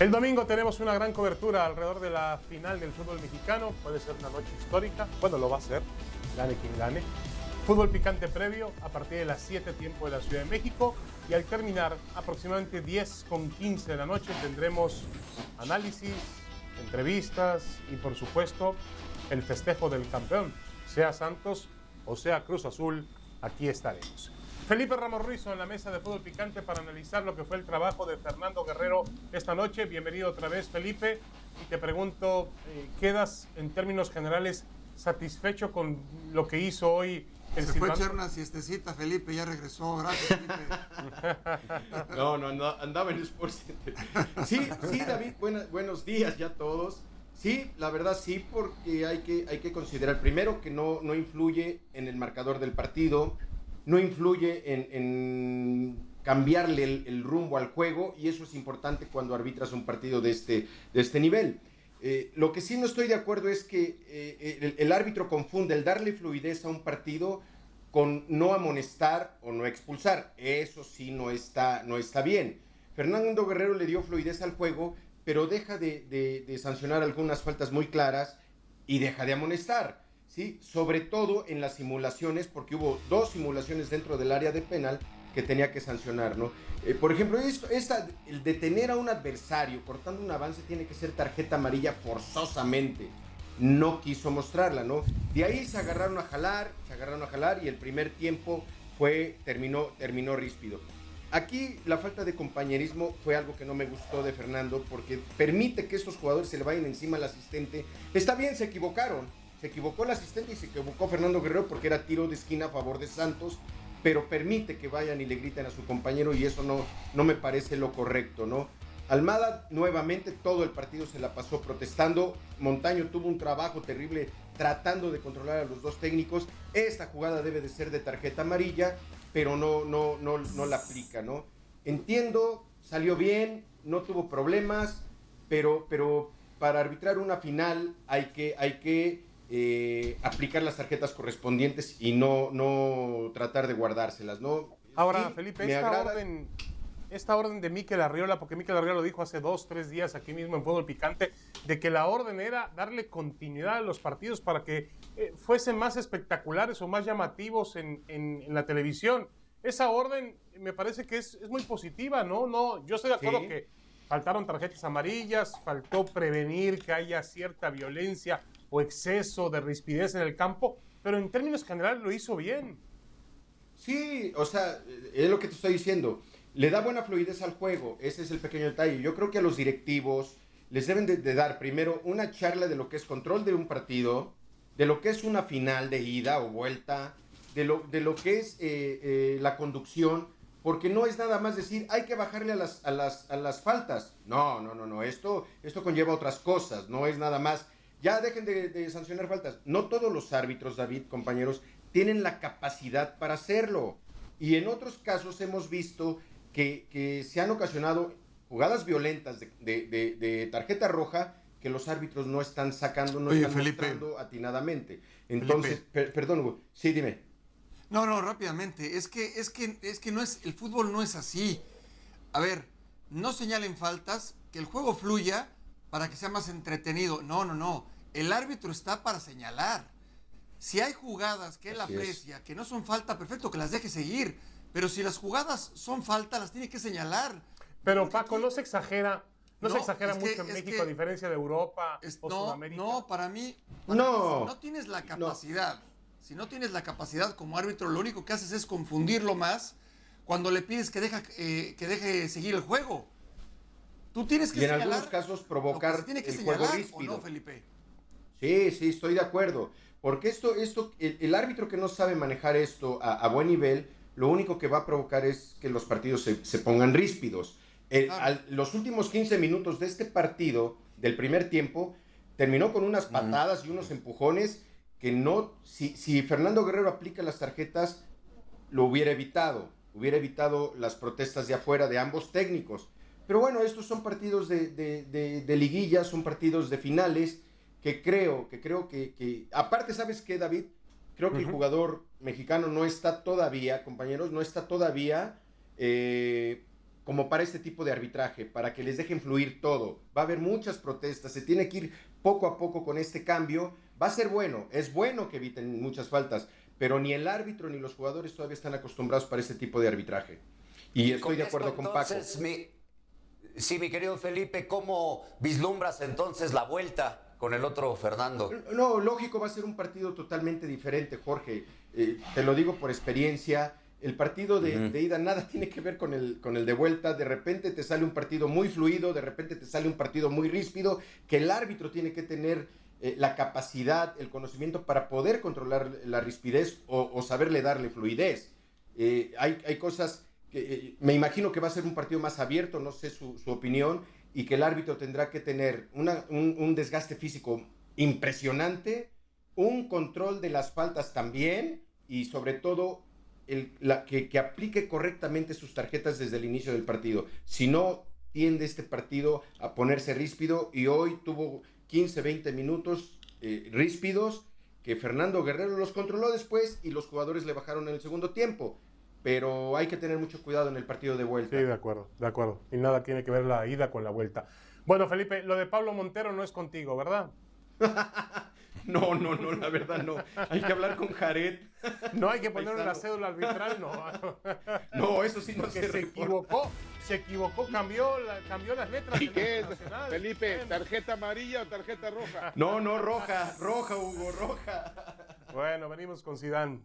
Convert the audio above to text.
El domingo tenemos una gran cobertura alrededor de la final del fútbol mexicano. Puede ser una noche histórica. Bueno, lo va a ser. Gane quien gane. Fútbol picante previo a partir de las 7 tiempo de la Ciudad de México. Y al terminar aproximadamente 10 con 15 de la noche tendremos análisis, entrevistas y por supuesto el festejo del campeón. Sea Santos o sea Cruz Azul, aquí estaremos. Felipe Ramos Ruizo en la mesa de fútbol picante para analizar lo que fue el trabajo de Fernando Guerrero esta noche. Bienvenido otra vez, Felipe. Y te pregunto, eh, ¿quedas en términos generales satisfecho con lo que hizo hoy el Se fue a echar una siestecita, Felipe, ya regresó. Gracias, Felipe. no, no, andaba en el Sport Sí, sí, David, buenos días ya a todos. Sí, la verdad sí, porque hay que, hay que considerar primero que no, no influye en el marcador del partido no influye en, cambiarle el, rumbo al juego y eso es importante cuando arbitras un partido de este, de este nivel. Eh, lo que sí no estoy de acuerdo es que eh, el, árbitro confunde el darle fluidez a un partido con no amonestar o no expulsar. Eso sí no está, no está bien. Fernando Guerrero le dio fluidez al juego, pero deja de sancionar algunas faltas muy claras y deja de amonestar. ¿Sí? Sobre todo en las simulaciones, porque hubo dos simulaciones dentro del área de penal que tenía que sancionar. Eh, por ejemplo, el detener a un adversario cortando un avance tiene que ser tarjeta amarilla forzosamente. No quiso mostrarla, ¿no? De ahí se agarraron a jalar, se agarraron a jalar y el primer tiempo fue, terminó, terminó ríspido. Aquí la falta de compañerismo fue algo que no me gustó de Fernando porque permite que estos jugadores se le vayan encima al asistente. Está bien, se equivocaron, se equivocó el asistente y se equivocó Fernando Guerrero porque era tiro de esquina a favor de Santos, pero permite que vayan y le griten a su compañero y eso no, no me parece lo correcto, ¿no? Almada nuevamente todo el partido se la pasó protestando. Montaño tuvo un trabajo terrible tratando de controlar a los dos técnicos. Esta jugada debe de ser de tarjeta amarilla, pero no, no, no, no la aplica, ¿no? Entiendo, salió bien, no tuvo problemas, pero, pero para arbitrar una final hay que, hay que eh, aplicar las tarjetas correspondientes y no, no tratar de guardárselas, ¿no? Ahora, Felipe, esta, orden, esta orden de Miquel Arriola, porque Miquel Arriola lo dijo hace dos, tres días aquí mismo en Fútbol Picante, de que la orden era darle continuidad a los partidos para que eh, fuesen más espectaculares o más llamativos en, en, la televisión. Esa orden me parece que es, es muy positiva, ¿no? no Yo estoy de acuerdo que faltaron tarjetas amarillas, faltó prevenir que haya cierta violencia o exceso de rispidez en el campo, pero en términos generales lo hizo bien. Sí, o sea, es lo que te estoy diciendo. Le da buena fluidez al juego, ese es el pequeño detalle. Yo creo que a los directivos les deben de, dar primero una charla de lo que es control de un partido, de lo que es una final de ida o vuelta, de lo, de lo que es eh, eh, la conducción, porque no es nada más decir, hay que bajarle a las, a las, a las faltas. No, no, no, no, esto, esto conlleva otras cosas, no es nada más ya dejen de, sancionar faltas. No todos los árbitros, David, compañeros, tienen la capacidad para hacerlo. Y en otros casos hemos visto que, se han ocasionado jugadas violentas de, tarjeta roja que los árbitros no están sacando, no están mostrando atinadamente. Entonces, perdón, Hugo. Sí, dime. No, no, rápidamente. Es que, es que, es que no es, el fútbol no es así. A ver, no señalen faltas, que el juego fluya para que sea más entretenido. No, no, no. El árbitro está para señalar. Si hay jugadas que él aprecia, que no son falta, perfecto, que las deje seguir. Pero si las jugadas son falta, las tiene que señalar. Pero Paco, no se exagera. No, se exagera mucho en México a diferencia de Europa o no, Sudamérica. No, para mí, no. si no tienes la capacidad, si no tienes la capacidad como árbitro, lo único que haces es confundirlo más cuando le pides que, deja, eh, que deje seguir el juego. Tú tienes que y en algunos casos provocar tiene que el juego ríspido. no, Felipe? Sí, sí, estoy de acuerdo. Porque esto, esto, el, árbitro que no sabe manejar esto a, buen nivel, lo único que va a provocar es que los partidos se, pongan ríspidos. los últimos 15 minutos de este partido, del primer tiempo, terminó con unas patadas y unos empujones que no, si, si Fernando Guerrero aplica las tarjetas, lo hubiera evitado. Hubiera evitado las protestas de afuera de ambos técnicos. Pero bueno, estos son partidos de, de, liguilla, son partidos de finales que creo, que creo que, aparte, ¿sabes qué, David? Creo que el jugador mexicano no está todavía, compañeros, no está todavía eh, como para este tipo de arbitraje, para que les dejen fluir todo. Va a haber muchas protestas, se tiene que ir poco a poco con este cambio. Va a ser bueno, es bueno que eviten muchas faltas, pero ni el árbitro ni los jugadores todavía están acostumbrados para este tipo de arbitraje. Y, estoy de acuerdo con Paco. Mi, sí, mi querido Felipe, ¿cómo vislumbras entonces la vuelta con el otro Fernando? No, lógico, va a ser un partido totalmente diferente, Jorge. Eh, te lo digo por experiencia. El partido de, ida nada tiene que ver con el, con el de vuelta. De repente te sale un partido muy fluido, de repente te sale un partido muy ríspido, que el árbitro tiene que tener eh, la capacidad, el conocimiento para poder controlar la rispidez o, saberle darle fluidez. Eh, hay, hay, cosas eh, me imagino que va a ser un partido más abierto, no sé su, opinión, y que el árbitro tendrá que tener un, desgaste físico impresionante, un control de las faltas también y sobre todo que, aplique correctamente sus tarjetas desde el inicio del partido. Si no, tiende este partido a ponerse ríspido y hoy tuvo 15, 20 minutos eh, ríspidos que Fernando Guerrero los controló después y los jugadores le bajaron en el segundo tiempo. Pero hay que tener mucho cuidado en el partido de vuelta. Sí, de acuerdo, de acuerdo. Y nada tiene que ver la ida con la vuelta. Bueno, Felipe, lo de Pablo Montero no es contigo, ¿verdad? No, no, no, la verdad no. Hay que hablar con Jared. No hay que ponerle la cédula arbitral, no. No, eso sí no se, se equivocó. Se equivocó, cambió, cambió las letras. ¿Y qué es, Felipe? ¿Tarjeta amarilla o tarjeta roja? No, no, roja, roja, Hugo, roja. Bueno, venimos con Zidane.